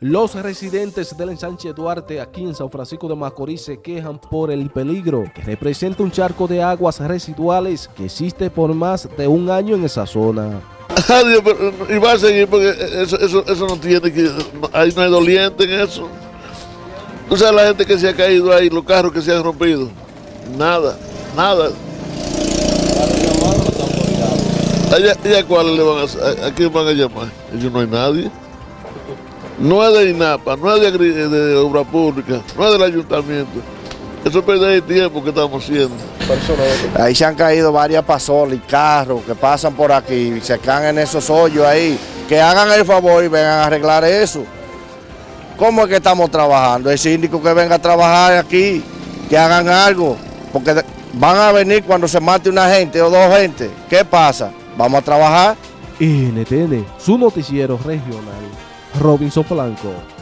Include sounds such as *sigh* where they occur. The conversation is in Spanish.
Los residentes del ensanche Duarte aquí en San Francisco de Macorís se quejan por el peligro que representa un charco de aguas residuales que existe por más de un año en esa zona. *laughs* Y va a seguir porque eso, eso, eso no tiene que. Ahí no hay doliente en eso. Tú sabes la gente que se ha caído ahí, los carros que se han rompido. Nada, nada. Allá, ¿Y a cuáles le van a, a quién van a llamar? Ellos no hay nadie. No es de INAPA, no es de, agri- de obra pública, no es del ayuntamiento. Eso es perder el tiempo que estamos haciendo. Ahí se han caído varias pasolas y carros que pasan por aquí y se caen en esos hoyos ahí. Que hagan el favor y vengan a arreglar eso. ¿Cómo es que estamos trabajando? El síndico que venga a trabajar aquí, que hagan algo. Porque van a venir cuando se mate una gente o dos gente. ¿Qué pasa? Vamos a trabajar. NTN, su noticiero regional. Robinson Blanco.